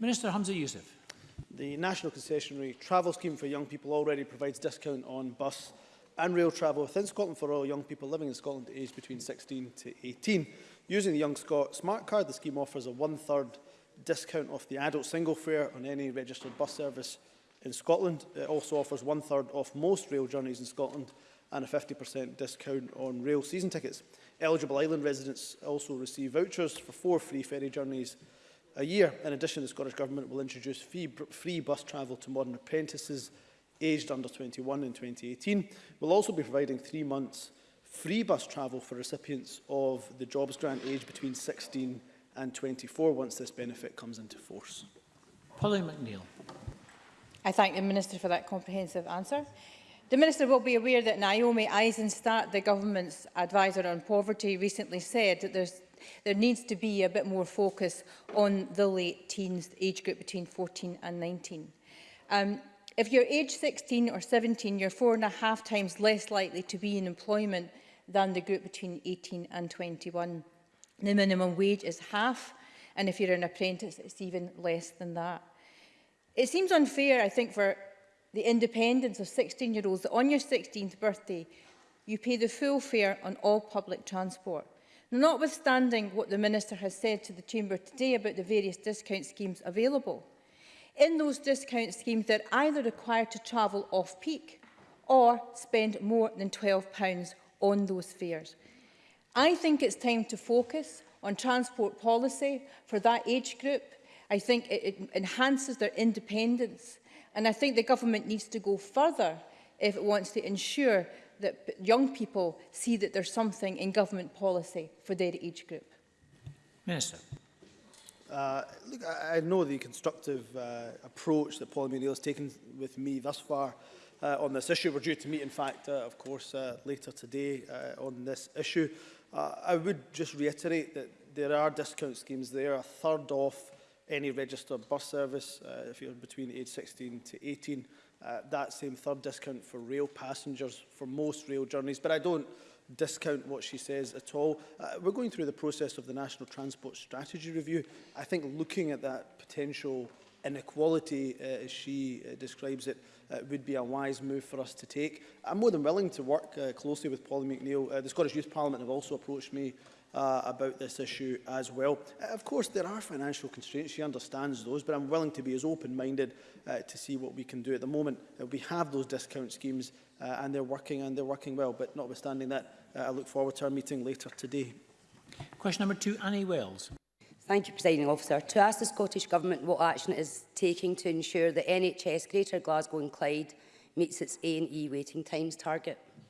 Minister Hamza Youssef. The National Concessionary Travel Scheme for young people already provides discount on bus and rail travel within Scotland for all young people living in Scotland aged between 16 to 18. Using the Young Scot Smart Card, the scheme offers a one-third discount off the adult single fare on any registered bus service in Scotland. It also offers one-third off most rail journeys in Scotland and a 50% discount on rail season tickets. Eligible island residents also receive vouchers for four free ferry journeys a year. In addition, the Scottish Government will introduce fee, free bus travel to modern apprentices aged under 21 in 2018. We'll also be providing three months free bus travel for recipients of the jobs grant aged between 16 and 24 once this benefit comes into force. Polly McNeill. I thank the Minister for that comprehensive answer. The Minister will be aware that Naomi Eisenstadt, the Government's advisor on poverty, recently said that there's there needs to be a bit more focus on the late teens, the age group between 14 and 19. Um, If you're age 16 or 17, you're four and a half times less likely to be in employment than the group between 18 and 21. The minimum wage is half, and if you're an apprentice, it's even less than that. It seems unfair, I think, for the independence of 16-year-olds that on your 16th birthday, you pay the full fare on all public transport. Notwithstanding what the Minister has said to the Chamber today about the various discount schemes available, in those discount schemes, they're either required to travel off-peak or spend more than £12 on those fares. I think it's time to focus on transport policy for that age group. I think it, enhances their independence. And I think the government needs to go further if it wants to ensure that young people see that there's something in government policy for their age group. Minister. Uh, look, I, I know the constructive uh, approach that Paul O'Neill has taken with me thus far uh, on this issue. We're due to meet, in fact, uh, of course, uh, later today uh, on this issue. Uh, I would just reiterate that there are discount schemes there, a third off any registered bus service uh, if you're between age 16 to 18. Uh, that same third discount for rail passengers for most rail journeys. But I don't discount what she says at all. Uh, we're going through the process of the National Transport Strategy Review. I think looking at that potential inequality, uh, as she uh, describes it, uh, would be a wise move for us to take. I'm more than willing to work uh, closely with Polly McNeill. Uh, the Scottish Youth Parliament have also approached me uh, about this issue as well. Uh, of course, there are financial constraints. She understands those, but I'm willing to be as open-minded uh, to see what we can do at the moment. Uh, we have those discount schemes uh, and they're working and they're working well. But notwithstanding that, uh, I look forward to our meeting later today. Question number two, Annie Wells. Thank you, Presiding Officer. To ask the Scottish Government what action it is taking to ensure that NHS Greater Glasgow and Clyde meets its A&E waiting times target.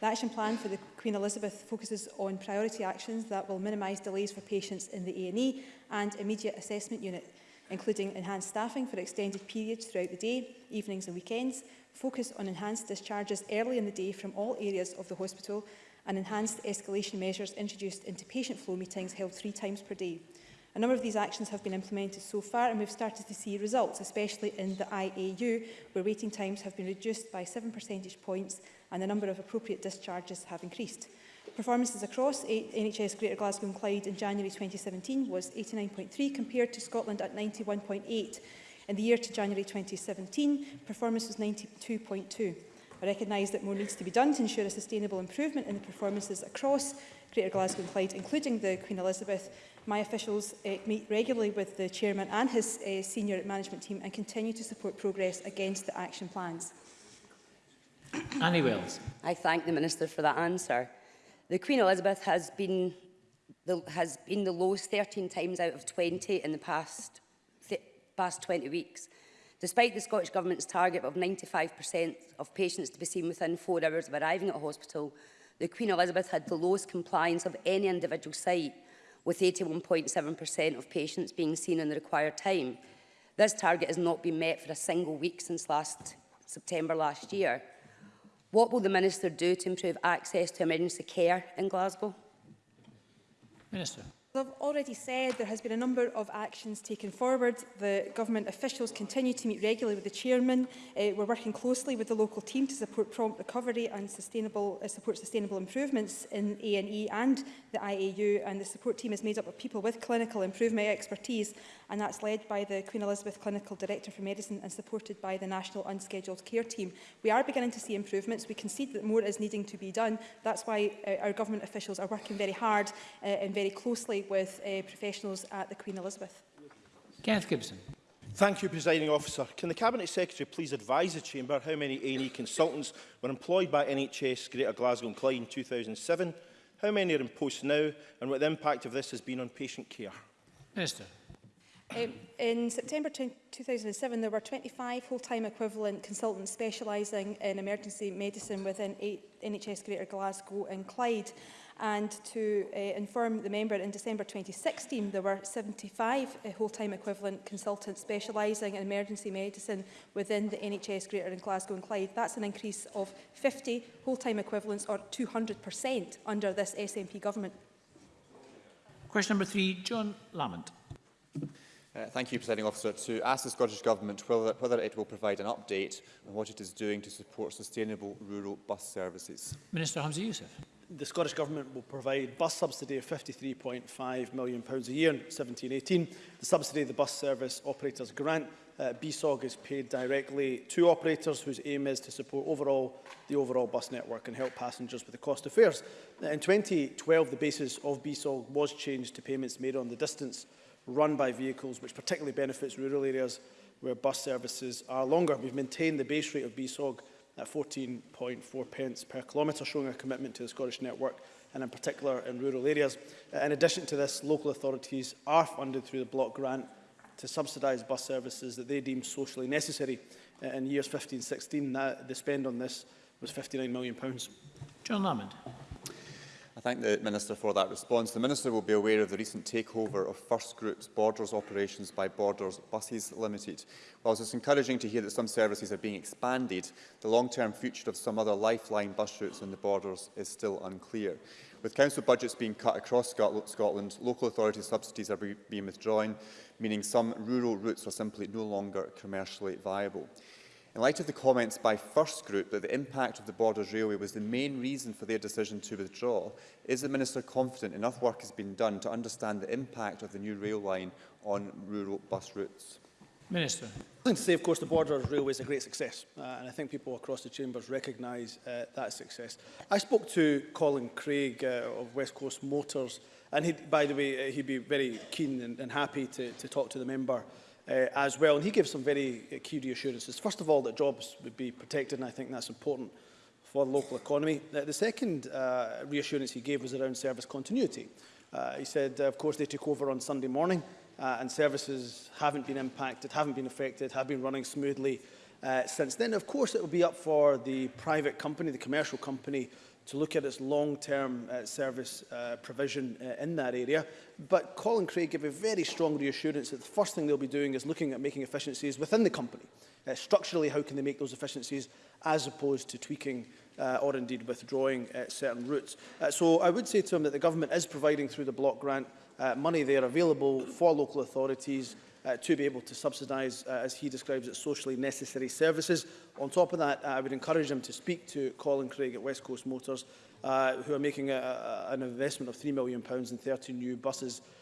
The action plan for the Queen Elizabeth focuses on priority actions that will minimise delays for patients in the A&E and immediate assessment unit including enhanced staffing for extended periods throughout the day, evenings and weekends, focus on enhanced discharges early in the day from all areas of the hospital and enhanced escalation measures introduced into patient flow meetings held three times per day. A number of these actions have been implemented so far and we've started to see results, especially in the IAU, where waiting times have been reduced by 7 percentage points and the number of appropriate discharges have increased. Performances across NHS Greater Glasgow and Clyde in January 2017 was 89.3 compared to Scotland at 91.8. In the year to January 2017, performance was 92.2. I recognise that more needs to be done to ensure a sustainable improvement in the performances across Greater Glasgow and Clyde, including the Queen Elizabeth. My officials uh, meet regularly with the chairman and his uh, senior management team and continue to support progress against the action plans. Annie Wells. I thank the Minister for that answer. The Queen Elizabeth has been the, has been the lowest 13 times out of 20 in the past, past 20 weeks. Despite the Scottish Government's target of 95% of patients to be seen within four hours of arriving at a hospital, the Queen Elizabeth had the lowest compliance of any individual site, with 81.7% of patients being seen in the required time. This target has not been met for a single week since last September last year. What will the Minister do to improve access to emergency care in Glasgow? Minister. As I've already said, there has been a number of actions taken forward. The government officials continue to meet regularly with the chairman. Uh, we're working closely with the local team to support prompt recovery and sustainable, uh, support sustainable improvements in A&E and the IAU. And the support team is made up of people with clinical improvement expertise, and that's led by the Queen Elizabeth Clinical Director for Medicine and supported by the National Unscheduled Care Team. We are beginning to see improvements. We concede that more is needing to be done. That's why uh, our government officials are working very hard uh, and very closely with uh, professionals at the Queen Elizabeth. Kenneth Gibson. Thank you, Presiding Officer. Can the Cabinet Secretary please advise the Chamber how many &E consultants were employed by NHS Greater Glasgow and Clyde in 2007, how many are in post now, and what the impact of this has been on patient care? Minister. Um, in September 2007, there were 25 full-time equivalent consultants specialising in emergency medicine within NHS Greater Glasgow and Clyde. And to uh, inform the member, in December 2016, there were 75 uh, eh, full-time equivalent consultants specialising in emergency medicine within the NHS Greater and Glasgow and Clyde. That's an increase of 50 full-time equivalents or 200% under this SNP government. Question number three, John Lamont. Uh, thank you, Presiding Officer. To ask the Scottish Government whether, whether it will provide an update on what it is doing to support sustainable rural bus services. Minister Hamza Youssef. The Scottish Government will provide bus subsidy of £53.5 million pounds a year in 17-18. The subsidy the bus service operators grant, uh, BSOG, is paid directly to operators whose aim is to support overall the overall bus network and help passengers with the cost of fares. In 2012, the basis of BSOG was changed to payments made on the distance run by vehicles, which particularly benefits rural areas where bus services are longer. We've maintained the base rate of BSOG at 14.4 pence per kilometre, showing a commitment to the Scottish network and in particular in rural areas. In addition to this, local authorities are funded through the block grant to subsidise bus services that they deem socially necessary. In years 15-16, the spend on this was £59 million. John Lamond thank the Minister for that response. The Minister will be aware of the recent takeover of First Group's Borders operations by Borders Buses Limited. Whilst it's encouraging to hear that some services are being expanded, the long-term future of some other lifeline bus routes on the Borders is still unclear. With council budgets being cut across Scotland, local authority subsidies are being withdrawn, meaning some rural routes are simply no longer commercially viable. In light of the comments by First Group that the impact of the Borders Railway was the main reason for their decision to withdraw, is the Minister confident enough work has been done to understand the impact of the new rail line on rural bus routes? Minister. I to say, of course, the Borders Railway is a great success, uh, and I think people across the chambers recognise uh, that success. I spoke to Colin Craig uh, of West Coast Motors, and he, by the way, uh, he'd be very keen and, and happy to, to talk to the member uh, as well. And he gave some very uh, key reassurances. First of all, that jobs would be protected, and I think that's important for the local economy. Uh, the second uh, reassurance he gave was around service continuity. Uh, he said, uh, of course, they took over on Sunday morning, uh, and services haven't been impacted, haven't been affected, have been running smoothly uh, since then. Of course, it will be up for the private company, the commercial company, to look at its long-term uh, service uh, provision uh, in that area. But Colin Craig gave a very strong reassurance that the first thing they'll be doing is looking at making efficiencies within the company. Uh, structurally, how can they make those efficiencies as opposed to tweaking uh, or indeed withdrawing uh, certain routes. Uh, so I would say to him that the government is providing through the block grant uh, money there available for local authorities uh, to be able to subsidise, uh, as he describes it, socially necessary services. On top of that, uh, I would encourage him to speak to Colin Craig at West Coast Motors, uh, who are making a, a, an investment of £3 million in 30 new buses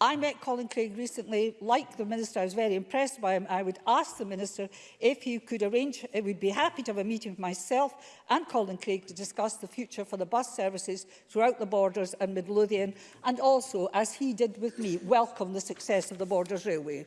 I met Colin Craig recently, like the Minister, I was very impressed by him. I would ask the Minister if he could arrange, it would be happy to have a meeting with myself and Colin Craig to discuss the future for the bus services throughout the borders and Midlothian, and also, as he did with me, welcome the success of the Borders Railway.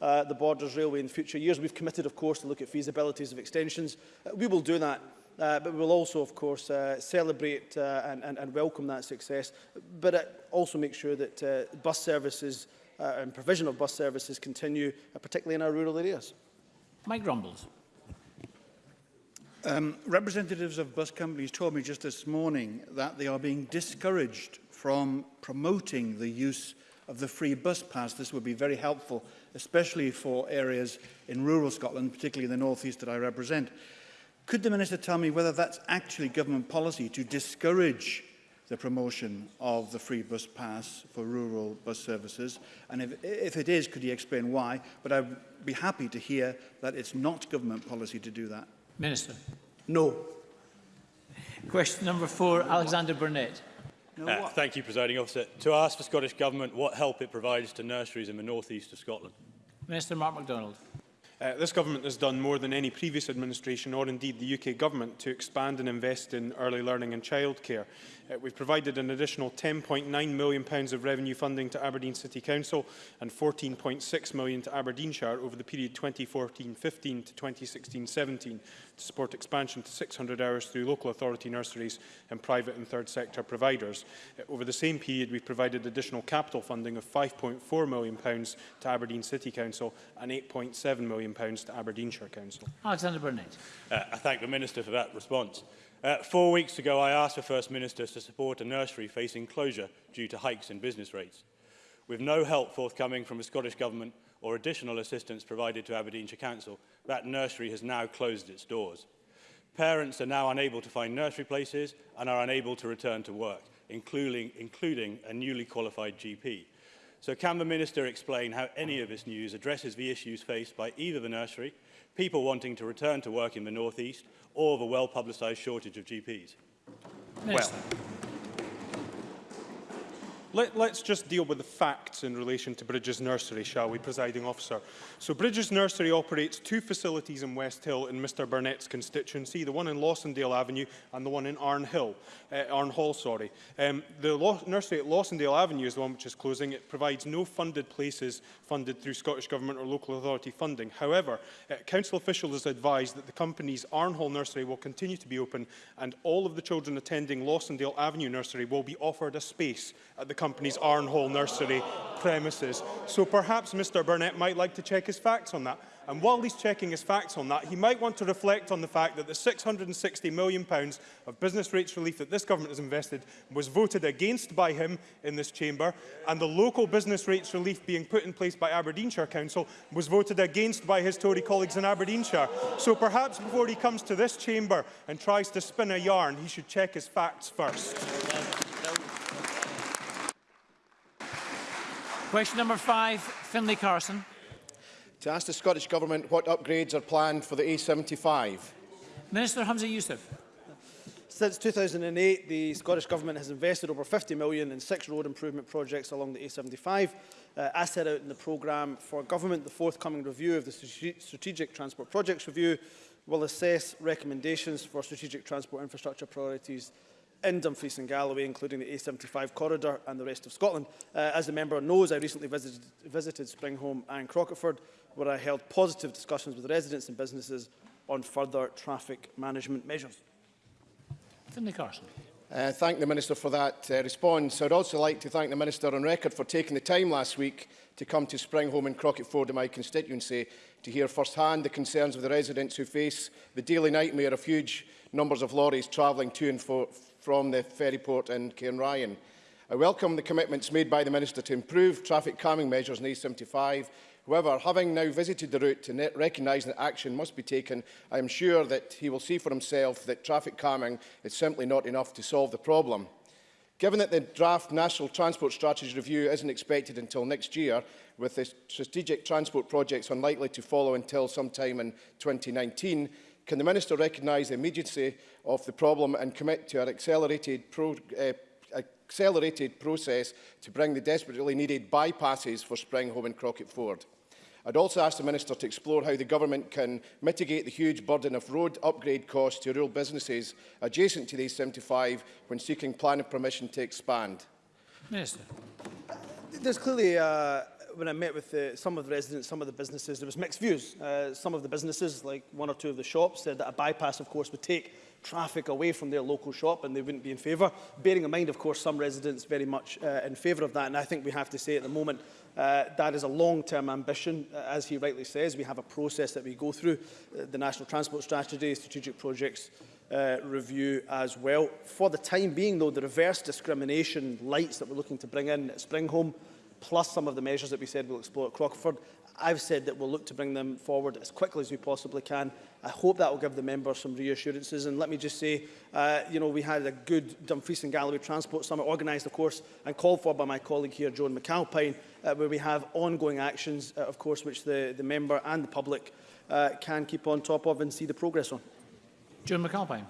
uh, the Borders Railway in future years? We've committed, of course, to look at feasibilities of extensions. Uh, we will do that Uh, but we will also, of course, uh, celebrate uh, and, and, and welcome that success, but uh, also make sure that uh, bus services uh, and provision of bus services continue, uh, particularly in our rural areas. Mike Rumbles. Um, representatives of bus companies told me just this morning that they are being discouraged from promoting the use of the free bus pass. This would be very helpful, especially for areas in rural Scotland, particularly in the northeast that I represent. Could the Minister tell me whether that's actually government policy to discourage the promotion of the free bus pass for rural bus services? And if, if it is, could he explain why? But I'd be happy to hear that it's not government policy to do that. Minister. No. Question number four, Alexander Burnett. No, uh, thank you, presiding officer. To ask the Scottish Government what help it provides to nurseries in the northeast of Scotland. Minister Mark MacDonald. Uh, this government has done more than any previous administration or indeed the UK government to expand and invest in early learning and childcare. Uh, we've provided an additional 10.9 million pounds of revenue funding to Aberdeen City Council and 14.6 million to Aberdeenshire over the period 2014-15 to 2016-17 to support expansion to 600 hours through local authority nurseries and private and third sector providers. Uh, over the same period, we've provided additional capital funding of 5.4 million pounds to Aberdeen City Council and 8.7 million million pounds to Aberdeenshire Council. Alexander Burnett. Uh, I thank the Minister for that response. Uh, four weeks ago, I asked the First Minister to support a nursery facing closure due to hikes in business rates. With no help forthcoming from the Scottish Government or additional assistance provided to Aberdeenshire Council, that nursery has now closed its doors. Parents are now unable to find nursery places and are unable to return to work, including, including a newly qualified GP. So can the Minister explain how any of this news addresses the issues faced by either the nursery, people wanting to return to work in the North East, or the well-publicised shortage of GPs? Minister. Well, Let, let's just deal with the facts in relation to Bridges Nursery, shall we, presiding officer? So Bridges Nursery operates two facilities in West Hill in Mr Burnett's constituency, the one in Lawsondale Avenue and the one in Arne Hill, uh, Arne Hall, sorry. Um, the Law nursery at Lawsondale Avenue is the one which is closing. It provides no funded places funded through Scottish Government or local authority funding. However, uh, council officials have advised that the company's Arne Hall Nursery will continue to be open and all of the children attending Lawsondale Avenue Nursery will be offered a space at the company's Arnhole nursery premises. So perhaps Mr Burnett might like to check his facts on that. And while he's checking his facts on that, he might want to reflect on the fact that the £660 million of business rates relief that this government has invested was voted against by him in this chamber, and the local business rates relief being put in place by Aberdeenshire Council was voted against by his Tory colleagues in Aberdeenshire. So perhaps before he comes to this chamber and tries to spin a yarn, he should check his facts first. Question number five, Finlay Carson. To ask the Scottish Government what upgrades are planned for the A75. Minister Hamza Youssef. Since 2008, the Scottish Government has invested over 50 million in six road improvement projects along the A75. Uh, as set out in the programme for government, the forthcoming review of the Strategic Transport Projects Review will assess recommendations for strategic transport infrastructure priorities in Dumfries and Galloway, including the A75 corridor and the rest of Scotland. Uh, as the member knows, I recently visited, visited Springhome and Crocketford, where I held positive discussions with residents and businesses on further traffic management measures. Finlay Carson. Uh, thank the Minister for that uh, response. I'd also like to thank the Minister on record for taking the time last week to come to Springhome and Crocketford in my constituency to hear firsthand the concerns of the residents who face the daily nightmare of huge numbers of lorries travelling to and for, from the ferry port in Cairnryan. I welcome the commitments made by the Minister to improve traffic calming measures in A75. However, having now visited the route and recognise that action must be taken, I am sure that he will see for himself that traffic calming is simply not enough to solve the problem. Given that the draft National Transport Strategy Review isn't expected until next year, with the strategic transport projects unlikely to follow until sometime in 2019, can the Minister recognise the immediacy of the problem and commit to an accelerated, pro uh, accelerated process to bring the desperately needed bypasses for Spring Home and Crockett Ford? I'd also ask the Minister to explore how the Government can mitigate the huge burden of road upgrade costs to rural businesses adjacent to the A75 when seeking planning permission to expand. Minister. There's clearly uh, when I met with uh, some of the residents, some of the businesses, there was mixed views. Uh, some of the businesses, like one or two of the shops, said that a bypass, of course, would take traffic away from their local shop and they wouldn't be in favour. Bearing in mind, of course, some residents very much uh, in favour of that. And I think we have to say at the moment, uh, that is a long-term ambition. Uh, as he rightly says, we have a process that we go through, uh, the National Transport Strategy, Strategic Projects uh, Review as well. For the time being, though, the reverse discrimination lights that we're looking to bring in at Springholm, plus some of the measures that we said we'll explore at Crockford. I've said that we'll look to bring them forward as quickly as we possibly can. I hope that will give the members some reassurances. And let me just say, uh, you know, we had a good Dumfries and Galloway Transport Summit organised, of course, and called for by my colleague here, Joan McAlpine, uh, where we have ongoing actions, uh, of course, which the, the member and the public uh, can keep on top of and see the progress on. Joan McAlpine.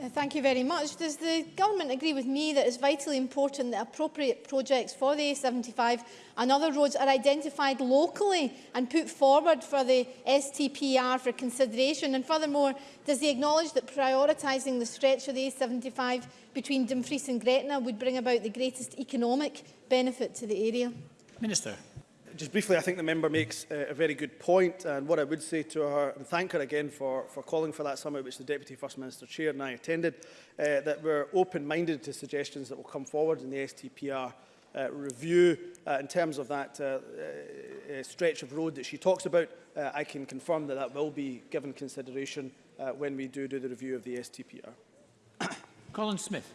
Uh, thank you very much. Does the government agree with me that it's vitally important that appropriate projects for the A75 and other roads are identified locally and put forward for the STPR for consideration? And furthermore, does he acknowledge that prioritising the stretch of the A75 between Dumfries and Gretna would bring about the greatest economic benefit to the area? Minister just briefly, I think the member makes uh, a very good point, and what I would say to her, and thank her again for, for calling for that summit, which the Deputy First Minister chaired and I attended, uh, that we're open-minded to suggestions that will come forward in the STPR uh, review uh, in terms of that uh, uh, uh, stretch of road that she talks about. Uh, I can confirm that that will be given consideration uh, when we do do the review of the STPR. Colin Smith.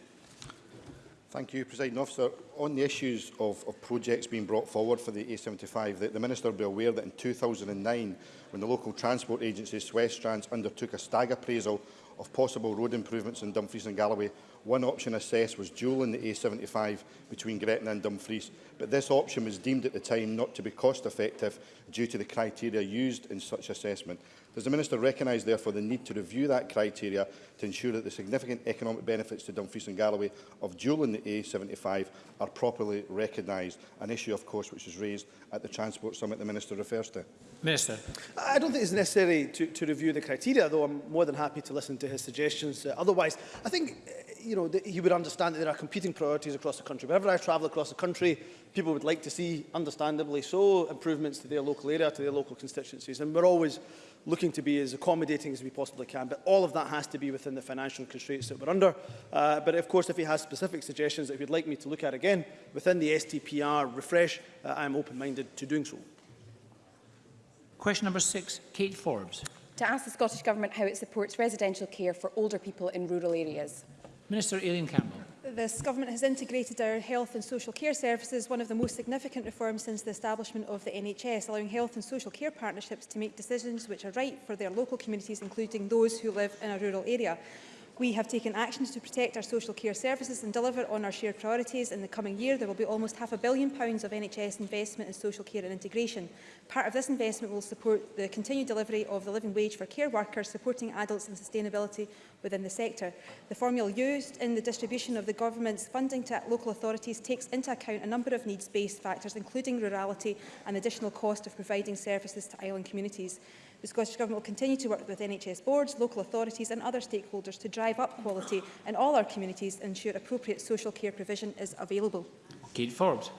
Thank you, President Officer. On the issues of, of projects being brought forward for the A75, the, the Minister will be aware that in 2009 when the local transport agency Swiss Trans undertook a stag appraisal of possible road improvements in Dumfries and Galloway. One option assessed was dual in the A75 between Gretna and Dumfries, but this option was deemed at the time not to be cost effective due to the criteria used in such assessment. Does the Minister recognise therefore the need to review that criteria to ensure that the significant economic benefits to Dumfries and Galloway of dual in the A75 are properly recognised? An issue of course which was raised at the Transport Summit the Minister refers to. Minister. Uh, I don't think it's necessary to, to review the criteria, though I'm more than happy to listen to his suggestions. Uh, otherwise, I think uh, you know, that he would understand that there are competing priorities across the country. Whenever I travel across the country, people would like to see, understandably so, improvements to their local area, to their local constituencies. And we're always looking to be as accommodating as we possibly can. But all of that has to be within the financial constraints that we're under. Uh, but of course, if he has specific suggestions that he'd like me to look at again within the STPR refresh, uh, I'm open-minded to doing so. Question number six, Kate Forbes. To ask the Scottish Government how it supports residential care for older people in rural areas. Minister Aileen Campbell. This Government has integrated our health and social care services, one of the most significant reforms since the establishment of the NHS, allowing health and social care partnerships to make decisions which are right for their local communities, including those who live in a rural area. We have taken actions to protect our social care services and deliver on our shared priorities. In the coming year, there will be almost half a billion pounds of NHS investment in social care and integration. Part of this investment will support the continued delivery of the living wage for care workers, supporting adults and sustainability within the sector. The formula used in the distribution of the government's funding to local authorities takes into account a number of needs-based factors, including rurality and additional cost of providing services to island communities. The Scottish Government will continue to work with NHS boards, local authorities and other stakeholders to drive up quality in all our communities and ensure appropriate social care provision is available. Kate Forbes.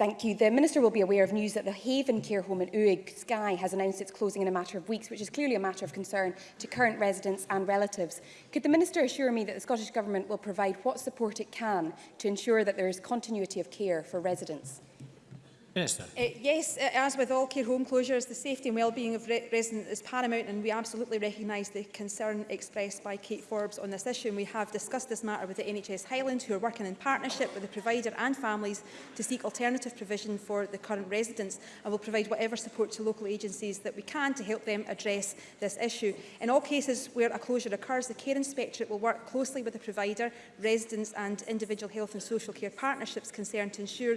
Thank you. The Minister will be aware of news that the Haven care home in Uig, Skye, has announced its closing in a matter of weeks, which is clearly a matter of concern to current residents and relatives. Could the Minister assure me that the Scottish Government will provide what support it can to ensure that there is continuity of care for residents? Minister. Uh, yes, uh, as with all care home closures, the safety and well-being of re residents is paramount and we absolutely recognise the concern expressed by Kate Forbes on this issue and we have discussed this matter with the NHS Highland who are working in partnership with the provider and families to seek alternative provision for the current residents and will provide whatever support to local agencies that we can to help them address this issue. In all cases where a closure occurs, the Care Inspectorate will work closely with the provider, residents and individual health and social care partnerships concerned to ensure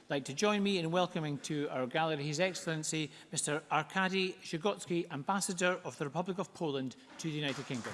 like to join me in welcoming to our gallery His Excellency Mr Arkady Shigotsky, Ambassador of the Republic of Poland to the United Kingdom.